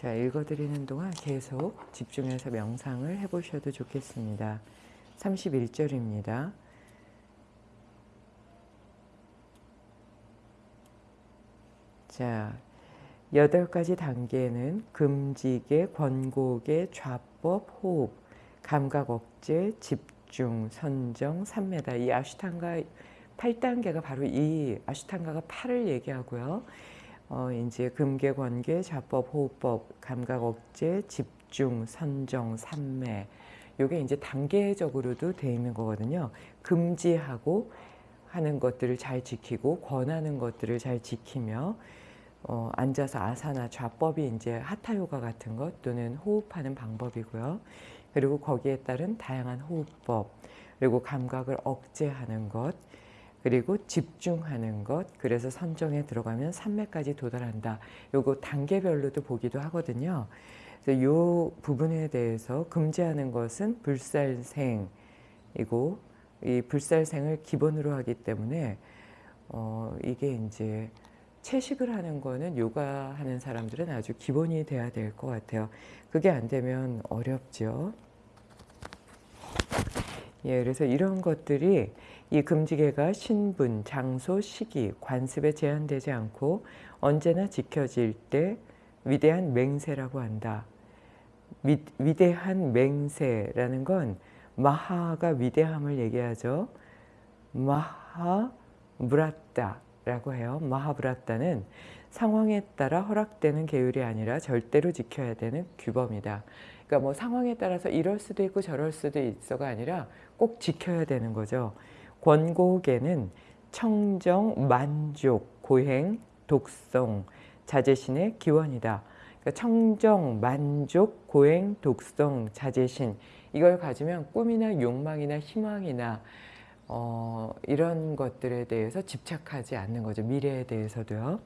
자, 읽어드리는 동안 계속 집중해서 명상을 해보셔도 좋겠습니다. 31절입니다. 자, 여덟 가지 단계는 금지계, 권고계, 좌법, 호흡, 감각 억제, 집중, 선정, 삼매다. 이 아슈탄가 8단계가 바로 이 아슈탄가가 8을 얘기하고요. 어, 이제 금계, 권계, 좌법, 호흡법, 감각 억제, 집중, 선정, 삼매. 요게 이제 단계적으로도 돼 있는 거거든요. 금지하고 하는 것들을 잘 지키고 권하는 것들을 잘 지키며 어, 앉아서 아사나 좌법이 이제 하타 요가 같은 것 또는 호흡하는 방법이고요. 그리고 거기에 따른 다양한 호흡법 그리고 감각을 억제하는 것 그리고 집중하는 것 그래서 선정에 들어가면 삼매까지 도달한다. 요거 단계별로도 보기도 하거든요. 그래서 요 부분에 대해서 금지하는 것은 불살생이고 이 불살생을 기본으로 하기 때문에 어 이게 이제 채식을 하는 거는 요가 하는 사람들은 아주 기본이 돼야 될 것 같아요. 그게 안 되면 어렵죠. 예, 그래서 이런 것들이 이 금지계가 신분, 장소, 시기, 관습에 제한되지 않고 언제나 지켜질 때 위대한 맹세라고 한다. 위, 위대한 맹세라는 건 마하가 위대함을 얘기하죠. 마하 무라따 라고 해요. 마하브라따는 상황에 따라 허락되는 계율이 아니라 절대로 지켜야 되는 규범이다. 그러니까 뭐 상황에 따라서 이럴 수도 있고 저럴 수도 있어가 아니라 꼭 지켜야 되는 거죠. 권고계는 청정, 만족, 고행, 독성, 자제신의 기원이다. 그러니까 청정, 만족, 고행, 독성, 자제신 이걸 가지면 꿈이나 욕망이나 희망이나 어, 이런 것들에 대해서 집착하지 않는 거죠. 미래에 대해서도요.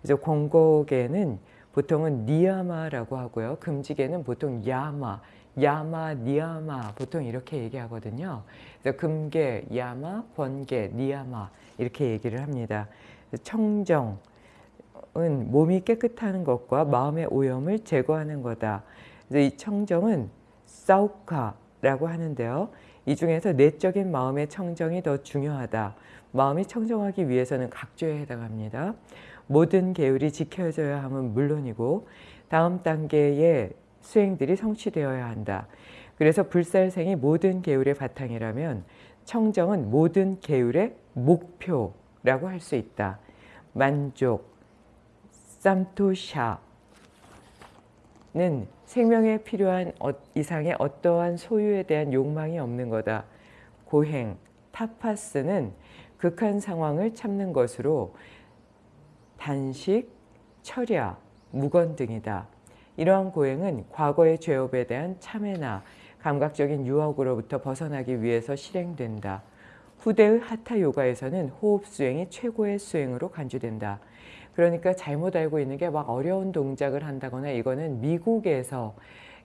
그래서 권고계는 보통은 니야마라고 하고요. 금지계는 보통 야마, 야마, 니야마 보통 이렇게 얘기하거든요. 그래서 금계, 야마, 권계, 니야마 이렇게 얘기를 합니다. 청정은 몸이 깨끗한 것과 마음의 오염을 제거하는 거다. 이 청정은 사우카라고 하는데요. 이 중에서 내적인 마음의 청정이 더 중요하다. 마음이 청정하기 위해서는 각조에 해당합니다. 모든 계율이 지켜져야 함은 물론이고 다음 단계의 수행들이 성취되어야 한다. 그래서 불살생이 모든 계율의 바탕이라면 청정은 모든 계율의 목표라고 할 수 있다. 만족, 쌈토샤 는 생명에 필요한 어, 이상의 어떠한 소유에 대한 욕망이 없는 거다. 고행, 타파스는 극한 상황을 참는 것으로 단식, 철야, 무건 등이다. 이러한 고행은 과거의 죄업에 대한 참회나 감각적인 유혹으로부터 벗어나기 위해서 실행된다. 후대의 하타 요가에서는 호흡 수행이 최고의 수행으로 간주된다. 그러니까 잘못 알고 있는 게 막 어려운 동작을 한다거나 이거는 미국에서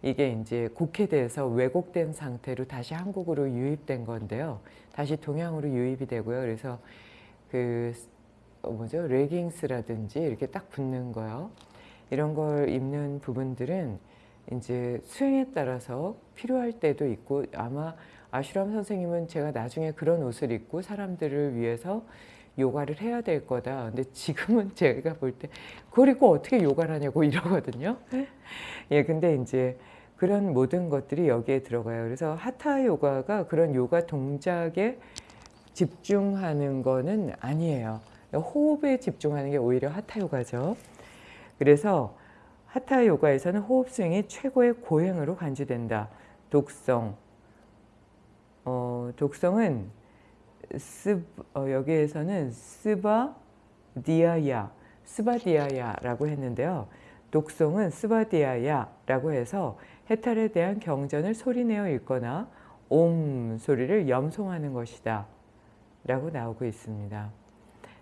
이게 이제 국회돼서 왜곡된 상태로 다시 한국으로 유입된 건데요. 다시 동양으로 유입이 되고요. 그래서 그 뭐죠 레깅스라든지 이렇게 딱 붙는 거요. 이런 걸 입는 부분들은 이제 수행에 따라서 필요할 때도 있고 아마 아슈람 선생님은 제가 나중에 그런 옷을 입고 사람들을 위해서 요가를 해야 될 거다. 근데 지금은 제가 볼 때 그걸 입고 어떻게 요가를 하냐고 이러거든요. 예, 근데 이제 그런 모든 것들이 여기에 들어가요. 그래서 하타 요가가 그런 요가 동작에 집중하는 거는 아니에요. 호흡에 집중하는 게 오히려 하타 요가죠. 그래서 하타 요가에서는 호흡 스윙이 최고의 고행으로 간주된다. 독성. 어, 독성은 스, 어, 여기에서는 스바 디아야, 스바디아야라고 했는데요. 독송은 스바디아야라고 해서 해탈에 대한 경전을 소리내어 읽거나 옴 소리를 염송하는 것이다. 라고 나오고 있습니다.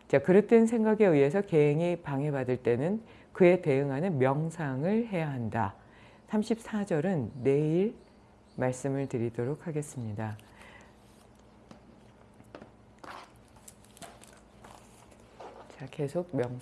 자, 그릇된 생각에 의해서 계행이 방해받을 때는 그에 대응하는 명상을 해야 한다. 34절은 내일 말씀을 드리도록 하겠습니다. 계속 명